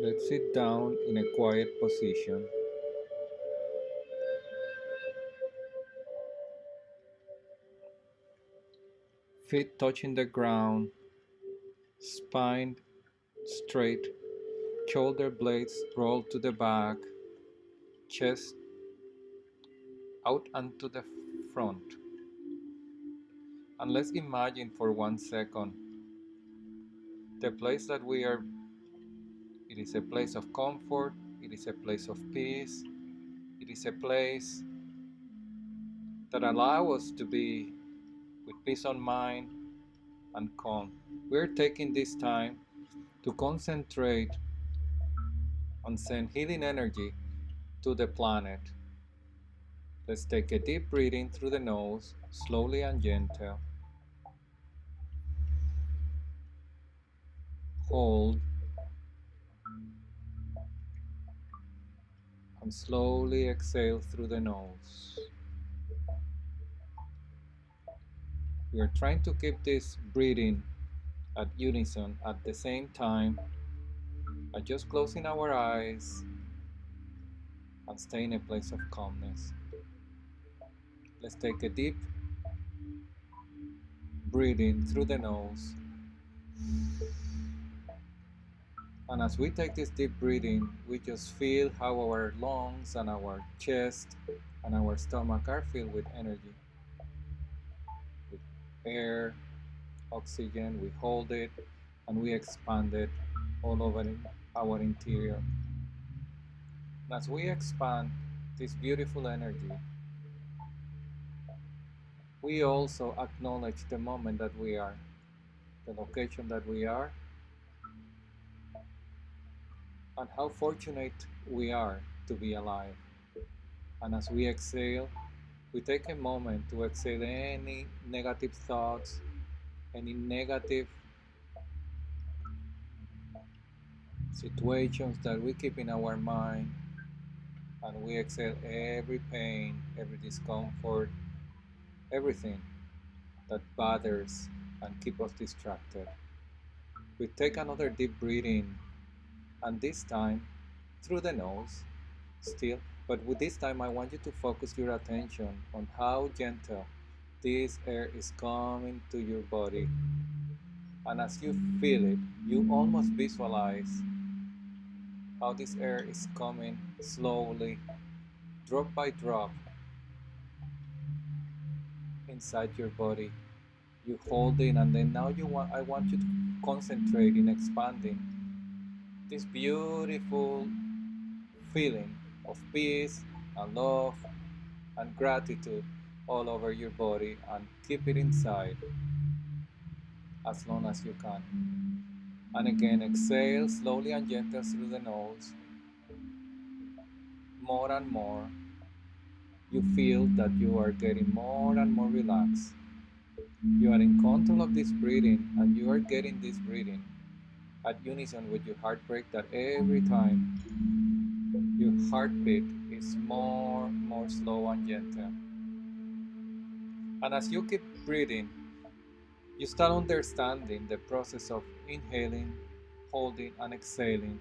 Let's sit down in a quiet position. Feet touching the ground, spine straight, shoulder blades rolled to the back, chest out and to the front. And let's imagine for one second the place that we are it is a place of comfort, it is a place of peace, it is a place that allows us to be with peace of mind and calm. We're taking this time to concentrate and send healing energy to the planet. Let's take a deep breathing through the nose, slowly and gentle. Hold and slowly exhale through the nose. We are trying to keep this breathing at unison at the same time by just closing our eyes and stay in a place of calmness. Let's take a deep breathing through the nose. And as we take this deep breathing, we just feel how our lungs and our chest and our stomach are filled with energy. With air, oxygen, we hold it and we expand it all over our interior. And as we expand this beautiful energy, we also acknowledge the moment that we are, the location that we are, and how fortunate we are to be alive. And as we exhale, we take a moment to exhale any negative thoughts, any negative situations that we keep in our mind, and we exhale every pain, every discomfort, everything that bothers and keep us distracted. We take another deep breathing and this time through the nose still but with this time I want you to focus your attention on how gentle this air is coming to your body and as you feel it you almost visualize how this air is coming slowly drop by drop inside your body you hold in and then now you want I want you to concentrate in expanding this beautiful feeling of peace and love and gratitude all over your body and keep it inside as long as you can. And again, exhale slowly and gently through the nose. More and more, you feel that you are getting more and more relaxed. You are in control of this breathing and you are getting this breathing at unison with your heartbeat that every time your heartbeat is more more slow and gentle and as you keep breathing you start understanding the process of inhaling holding and exhaling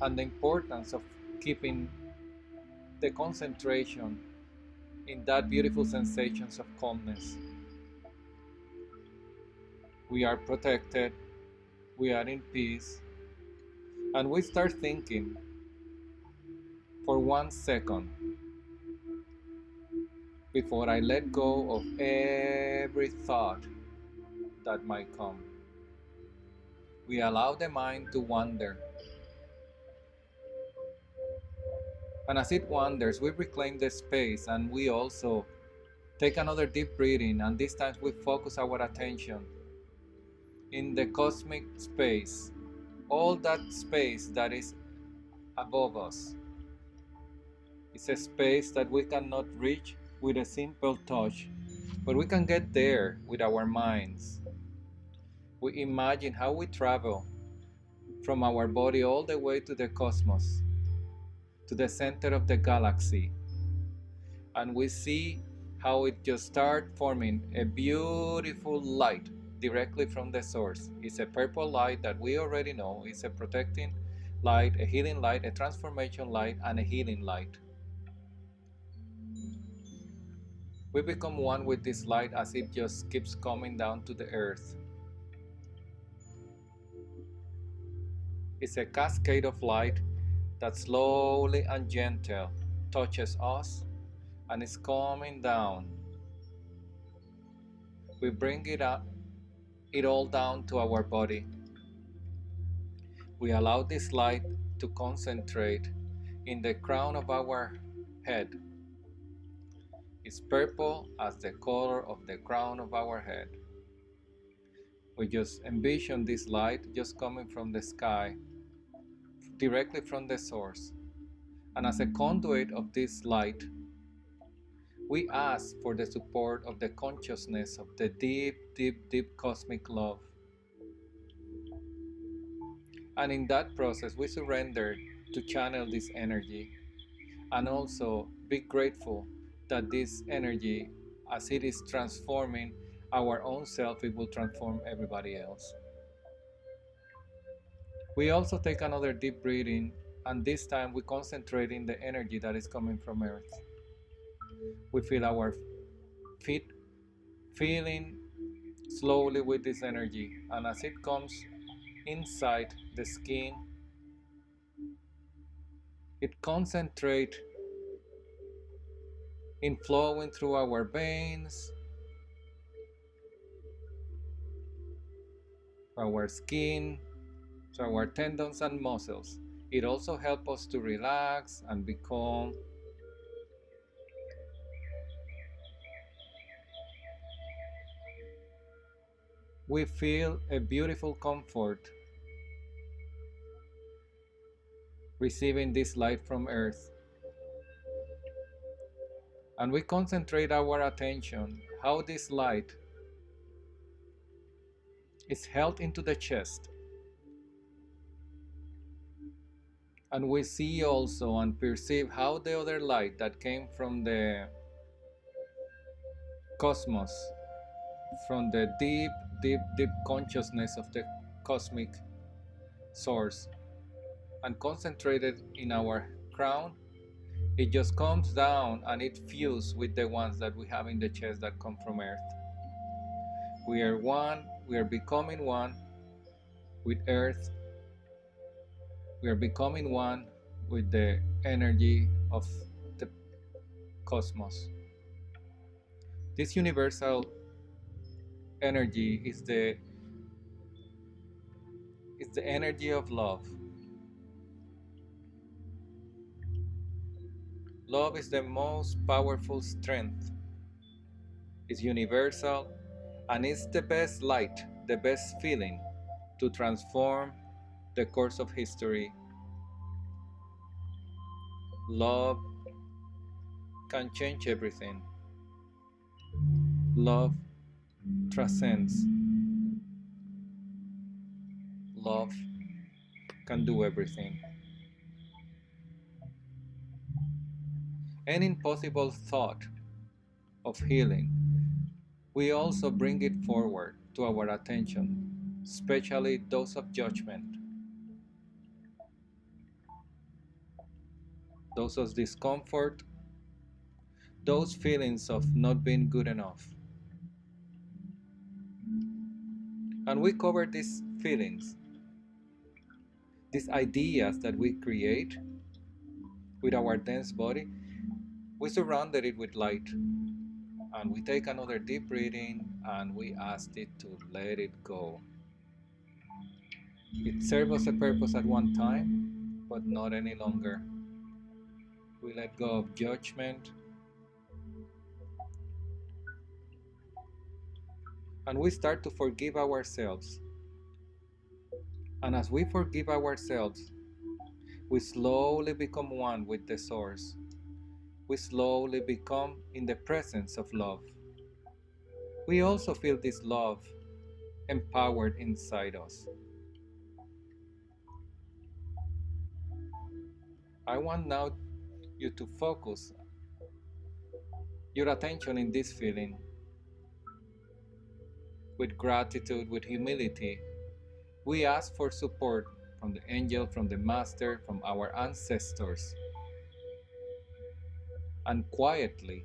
and the importance of keeping the concentration in that beautiful sensations of calmness we are protected we are in peace, and we start thinking for one second before I let go of every thought that might come. We allow the mind to wander. And as it wanders, we reclaim the space and we also take another deep breathing, and this time we focus our attention in the cosmic space, all that space that is above us. It's a space that we cannot reach with a simple touch, but we can get there with our minds. We imagine how we travel from our body all the way to the cosmos, to the center of the galaxy, and we see how it just starts forming a beautiful light directly from the source. It's a purple light that we already know. It's a protecting light, a healing light, a transformation light, and a healing light. We become one with this light as it just keeps coming down to the earth. It's a cascade of light that slowly and gentle touches us and is coming down. We bring it up, it all down to our body. We allow this light to concentrate in the crown of our head. It's purple as the color of the crown of our head. We just envision this light just coming from the sky, directly from the source. And as a conduit of this light, we ask for the support of the consciousness of the deep, deep, deep cosmic love. And in that process, we surrender to channel this energy and also be grateful that this energy, as it is transforming our own self, it will transform everybody else. We also take another deep breathing, and this time we concentrate in the energy that is coming from Earth. We feel our feet feeling slowly with this energy, and as it comes inside the skin, it concentrates in flowing through our veins, our skin, to our tendons and muscles. It also helps us to relax and be calm. We feel a beautiful comfort receiving this light from earth. And we concentrate our attention how this light is held into the chest. And we see also and perceive how the other light that came from the cosmos, from the deep, deep, deep consciousness of the cosmic source, and concentrated in our crown, it just comes down and it fuses with the ones that we have in the chest that come from earth. We are one, we are becoming one with earth. We are becoming one with the energy of the cosmos. This universal energy is the is the energy of love. Love is the most powerful strength. It's universal and it's the best light, the best feeling to transform the course of history. Love can change everything. Love transcends. Love can do everything. Any impossible thought of healing, we also bring it forward to our attention, especially those of judgment, those of discomfort, those feelings of not being good enough. And we cover these feelings, these ideas that we create with our dense body we surrounded it with light and we take another deep breathing and we ask it to let it go. It serves us a purpose at one time, but not any longer. We let go of judgment and we start to forgive ourselves. And as we forgive ourselves, we slowly become one with the Source we slowly become in the presence of love. We also feel this love empowered inside us. I want now you to focus your attention in this feeling with gratitude, with humility. We ask for support from the angel, from the master, from our ancestors. And quietly,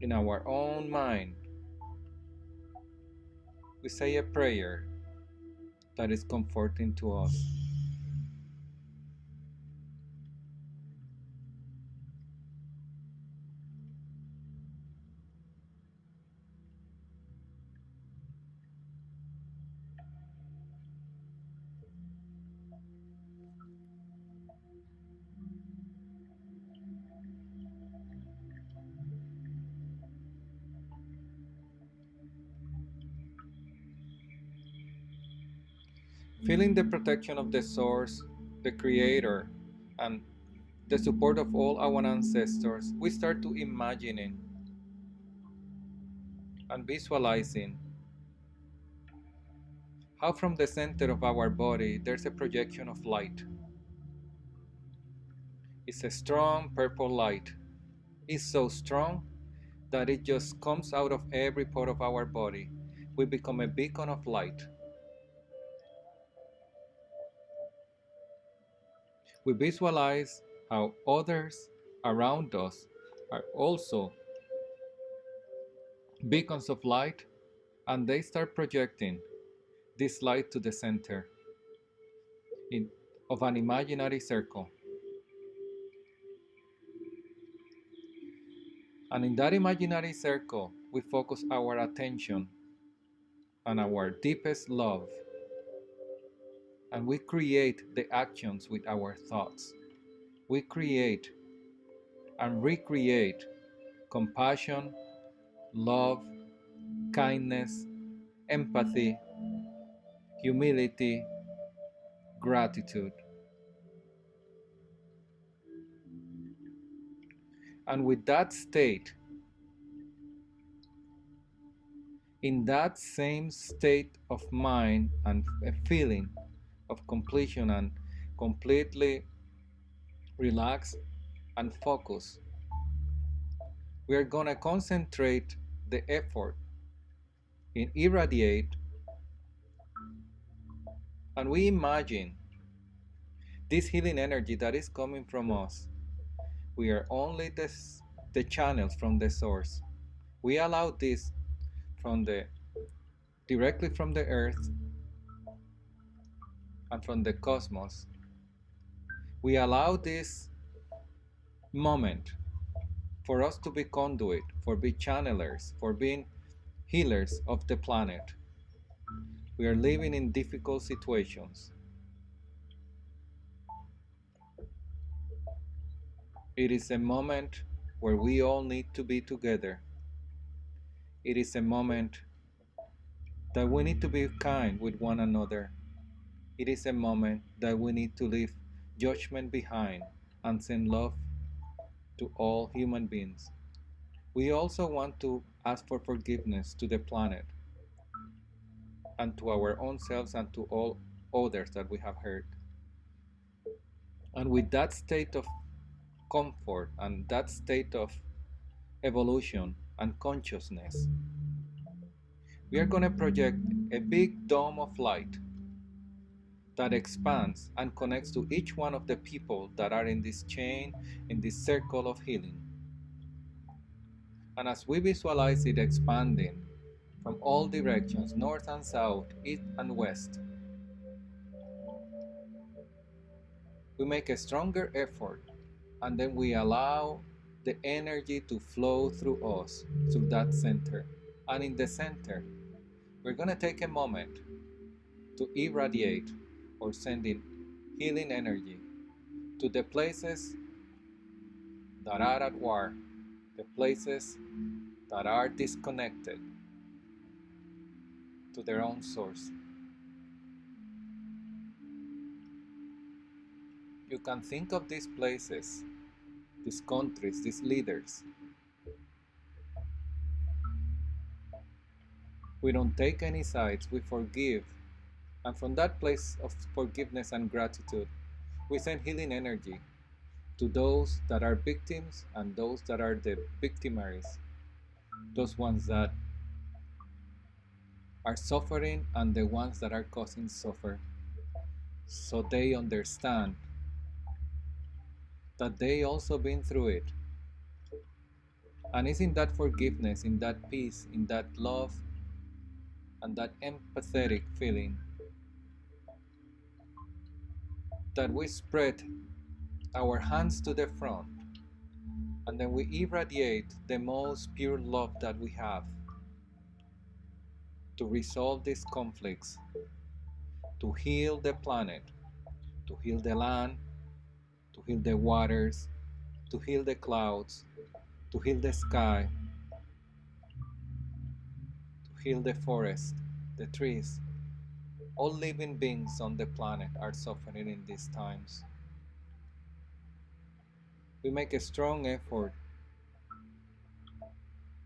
in our own mind, we say a prayer that is comforting to us. Feeling the protection of the Source, the Creator, and the support of all our ancestors, we start to imagining and visualizing how from the center of our body there's a projection of light. It's a strong purple light. It's so strong that it just comes out of every part of our body. We become a beacon of light. We visualize how others around us are also beacons of light and they start projecting this light to the center in, of an imaginary circle. And in that imaginary circle, we focus our attention on our deepest love and we create the actions with our thoughts. We create and recreate compassion, love, kindness, empathy, humility, gratitude. And with that state, in that same state of mind and feeling, of completion and completely relax and focus. We are going to concentrate the effort in irradiate and we imagine this healing energy that is coming from us. We are only the, the channels from the source. We allow this from the directly from the earth and from the cosmos, we allow this moment for us to be conduit, for be channelers, for being healers of the planet. We are living in difficult situations. It is a moment where we all need to be together. It is a moment that we need to be kind with one another it is a moment that we need to leave judgment behind and send love to all human beings. We also want to ask for forgiveness to the planet and to our own selves and to all others that we have hurt. And with that state of comfort and that state of evolution and consciousness, we are going to project a big dome of light that expands and connects to each one of the people that are in this chain, in this circle of healing. And as we visualize it expanding from all directions, north and south, east and west, we make a stronger effort and then we allow the energy to flow through us, through that center. And in the center, we're going to take a moment to irradiate or sending healing energy to the places that are at war, the places that are disconnected to their own source. You can think of these places, these countries, these leaders. We don't take any sides, we forgive and from that place of forgiveness and gratitude, We send healing energy to those that are victims and those that are the victimaries, those ones that are suffering and the ones that are causing suffer, so they understand that they also been through it. And it's in that forgiveness, in that peace, in that love, and that empathetic feeling that we spread our hands to the front and then we irradiate the most pure love that we have to resolve these conflicts, to heal the planet, to heal the land, to heal the waters, to heal the clouds, to heal the sky, to heal the forest, the trees. All living beings on the planet are suffering in these times. We make a strong effort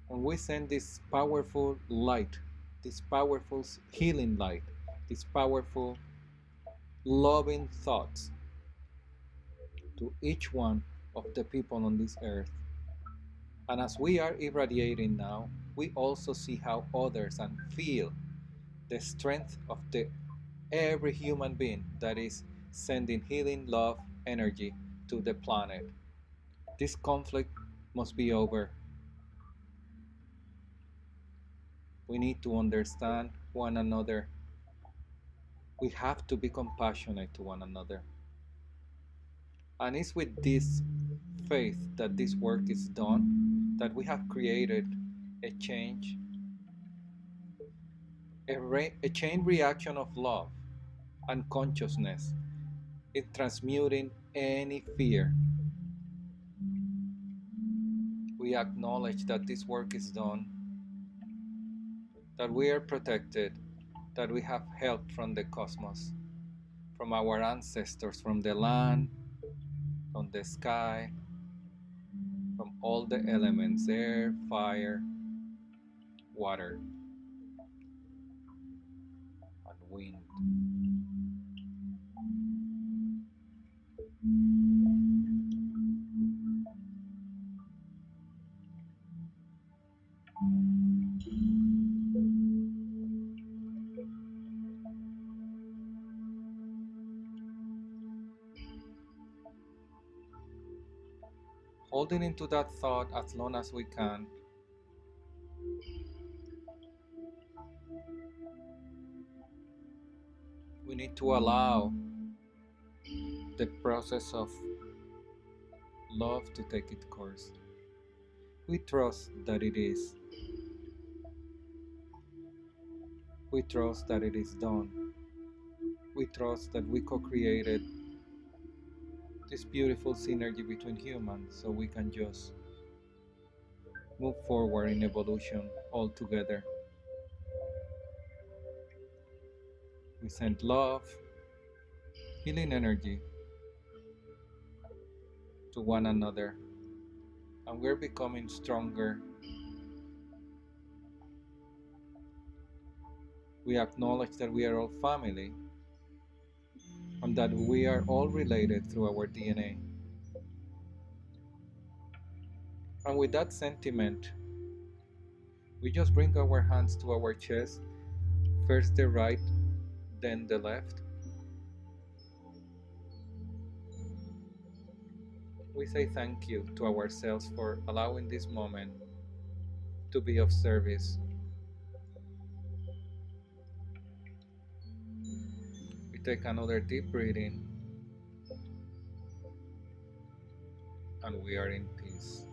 and we send this powerful light, this powerful healing light, this powerful loving thoughts to each one of the people on this earth. And as we are irradiating now, we also see how others and feel the strength of the every human being that is sending healing love energy to the planet. This conflict must be over. We need to understand one another. We have to be compassionate to one another. And it's with this faith that this work is done that we have created a change, a, a chain reaction of love and consciousness in transmuting any fear. We acknowledge that this work is done, that we are protected, that we have help from the cosmos, from our ancestors, from the land, from the sky, from all the elements air, fire, water, holding into that thought as long as we can. We need to allow the process of love to take its course. We trust that it is. We trust that it is done. We trust that we co created this beautiful synergy between humans so we can just move forward in evolution all together. We send love, healing energy to one another, and we're becoming stronger. We acknowledge that we are all family and that we are all related through our DNA. And with that sentiment, we just bring our hands to our chest, first the right, then the left. We say thank you to ourselves for allowing this moment to be of service take another deep breathing and we are in peace.